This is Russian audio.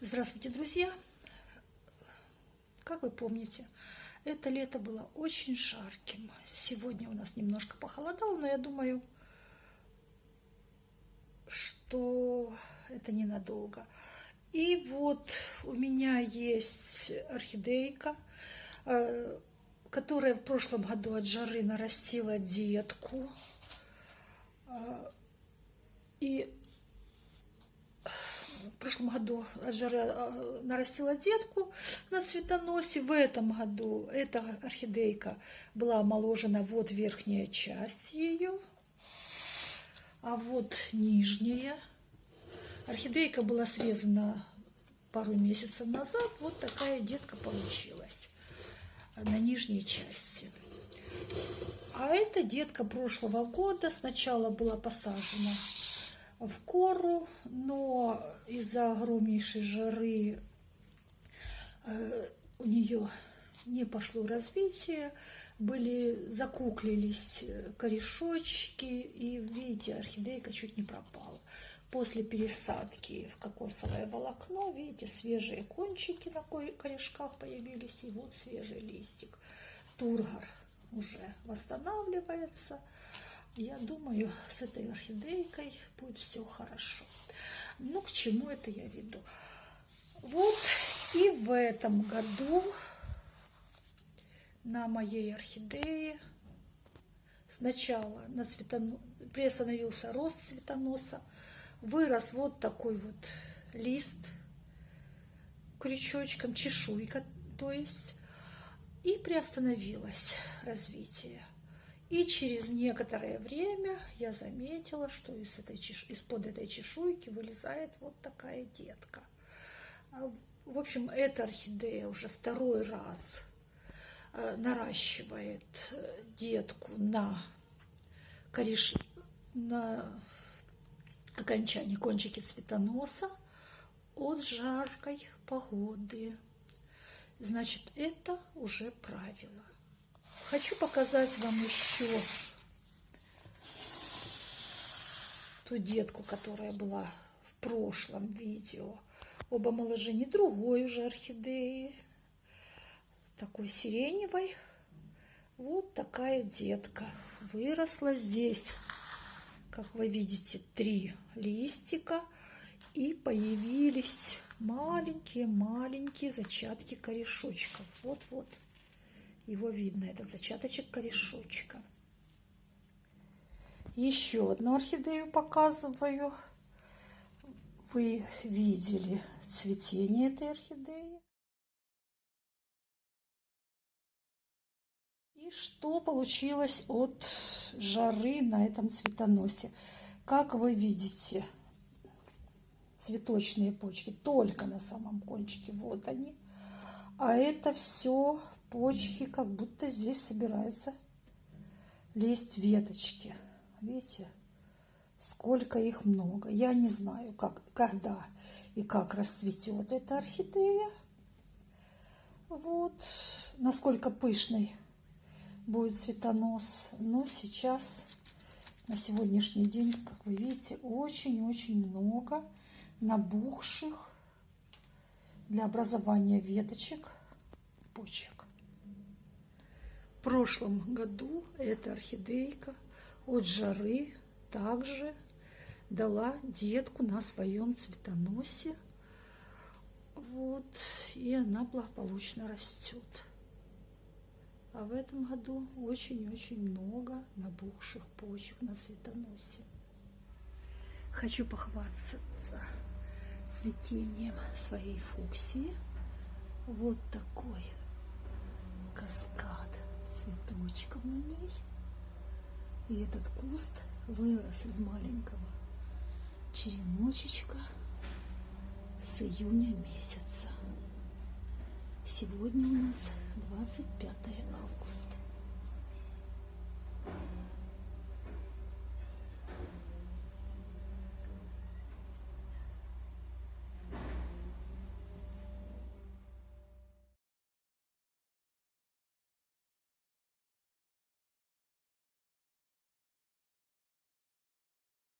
Здравствуйте, друзья! Как вы помните, это лето было очень жарким. Сегодня у нас немножко похолодало, но я думаю, что это ненадолго. И вот у меня есть орхидейка, э, которая в прошлом году от жары нарастила детку. Э, и в прошлом году а, нарастила детку на цветоносе. В этом году эта орхидейка была омоложена. Вот верхняя часть ее, а вот нижняя. Орхидейка была срезана пару месяцев назад. Вот такая детка получилась на нижней части. А эта детка прошлого года сначала была посажена в кору, но из-за огромнейшей жары э, у нее не пошло развитие, были закуклились корешочки, и, видите, орхидейка чуть не пропала. После пересадки в кокосовое волокно, видите, свежие кончики на корешках появились, и вот свежий листик. Тургор уже восстанавливается. Я думаю, с этой орхидейкой будет все хорошо. Ну, к чему это я веду? Вот и в этом году на моей орхидее сначала на цветоно... приостановился рост цветоноса, вырос вот такой вот лист крючочком, чешуйка, то есть, и приостановилось развитие. И через некоторое время я заметила, что из этой из-под этой чешуйки вылезает вот такая детка. А, в общем, эта орхидея уже второй раз э, наращивает э, детку на, кореш... на окончании кончики цветоноса от жаркой погоды. Значит, это уже правило. Хочу показать вам еще ту детку, которая была в прошлом видео об омоложении другой уже орхидеи, такой сиреневой. Вот такая детка выросла здесь, как вы видите, три листика и появились маленькие-маленькие зачатки корешочков. Вот-вот. Его видно, этот зачаточек корешочка. Еще одну орхидею показываю. Вы видели цветение этой орхидеи. И что получилось от жары на этом цветоносе? Как вы видите, цветочные почки только на самом кончике. Вот они. А это все почки, как будто здесь собираются лезть веточки. Видите, сколько их много. Я не знаю, как, когда и как расцветет эта орхидея. Вот, насколько пышный будет цветонос. Но сейчас, на сегодняшний день, как вы видите, очень-очень много набухших для образования веточек почек прошлом году эта орхидейка от жары также дала детку на своем цветоносе. Вот, и она благополучно растет. А в этом году очень-очень много набухших почек на цветоносе. Хочу похвастаться цветением своей фуксии. Вот такой каскад цветочков на ней. И этот куст вырос из маленького череночечка с июня месяца. Сегодня у нас 25 августа.